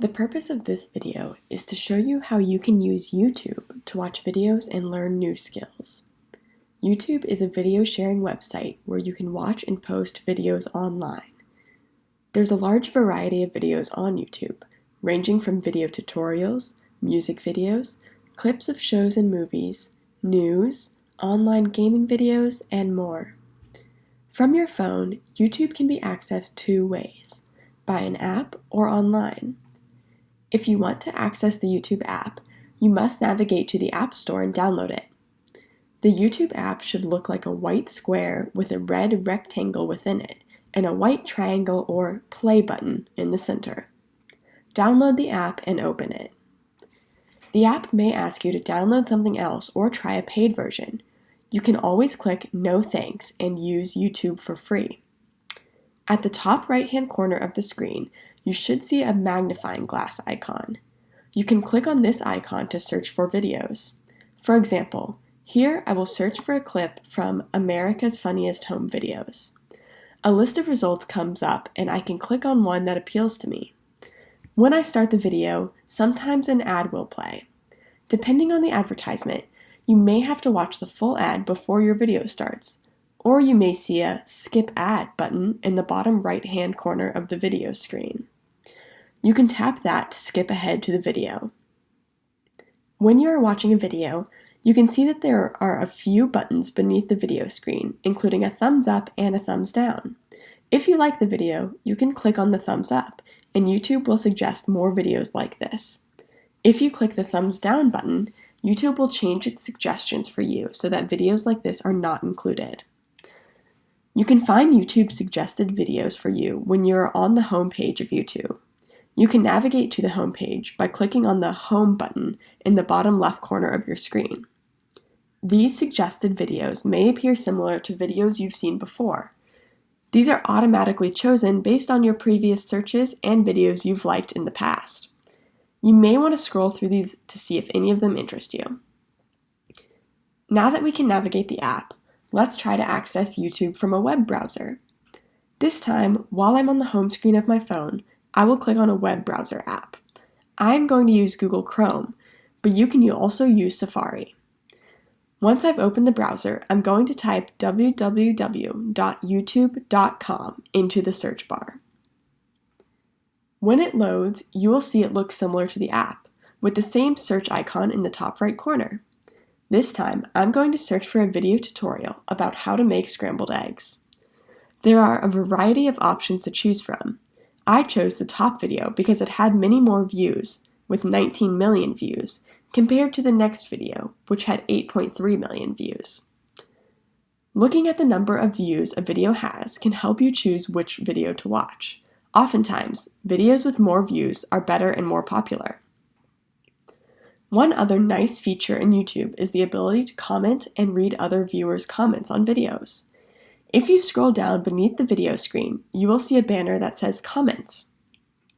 The purpose of this video is to show you how you can use YouTube to watch videos and learn new skills. YouTube is a video sharing website where you can watch and post videos online. There's a large variety of videos on YouTube, ranging from video tutorials, music videos, clips of shows and movies, news, online gaming videos, and more. From your phone, YouTube can be accessed two ways, by an app or online. If you want to access the YouTube app, you must navigate to the App Store and download it. The YouTube app should look like a white square with a red rectangle within it and a white triangle or play button in the center. Download the app and open it. The app may ask you to download something else or try a paid version. You can always click No Thanks and use YouTube for free. At the top right hand corner of the screen, you should see a magnifying glass icon. You can click on this icon to search for videos. For example, here I will search for a clip from America's Funniest Home Videos. A list of results comes up and I can click on one that appeals to me. When I start the video, sometimes an ad will play. Depending on the advertisement, you may have to watch the full ad before your video starts, or you may see a Skip Ad button in the bottom right hand corner of the video screen. You can tap that to skip ahead to the video. When you are watching a video, you can see that there are a few buttons beneath the video screen, including a thumbs up and a thumbs down. If you like the video, you can click on the thumbs up, and YouTube will suggest more videos like this. If you click the thumbs down button, YouTube will change its suggestions for you so that videos like this are not included. You can find YouTube suggested videos for you when you're on the home page of YouTube. You can navigate to the home page by clicking on the Home button in the bottom left corner of your screen. These suggested videos may appear similar to videos you've seen before. These are automatically chosen based on your previous searches and videos you've liked in the past. You may want to scroll through these to see if any of them interest you. Now that we can navigate the app, let's try to access YouTube from a web browser. This time, while I'm on the home screen of my phone, I will click on a web browser app. I'm going to use Google Chrome, but you can also use Safari. Once I've opened the browser, I'm going to type www.youtube.com into the search bar. When it loads, you will see it looks similar to the app, with the same search icon in the top right corner. This time, I'm going to search for a video tutorial about how to make scrambled eggs. There are a variety of options to choose from, I chose the top video because it had many more views, with 19 million views, compared to the next video, which had 8.3 million views. Looking at the number of views a video has can help you choose which video to watch. Oftentimes, videos with more views are better and more popular. One other nice feature in YouTube is the ability to comment and read other viewers' comments on videos. If you scroll down beneath the video screen, you will see a banner that says Comments.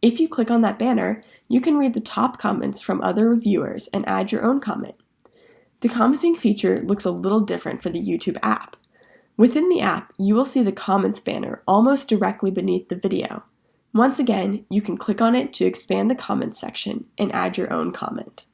If you click on that banner, you can read the top comments from other reviewers and add your own comment. The commenting feature looks a little different for the YouTube app. Within the app, you will see the Comments banner almost directly beneath the video. Once again, you can click on it to expand the comments section and add your own comment.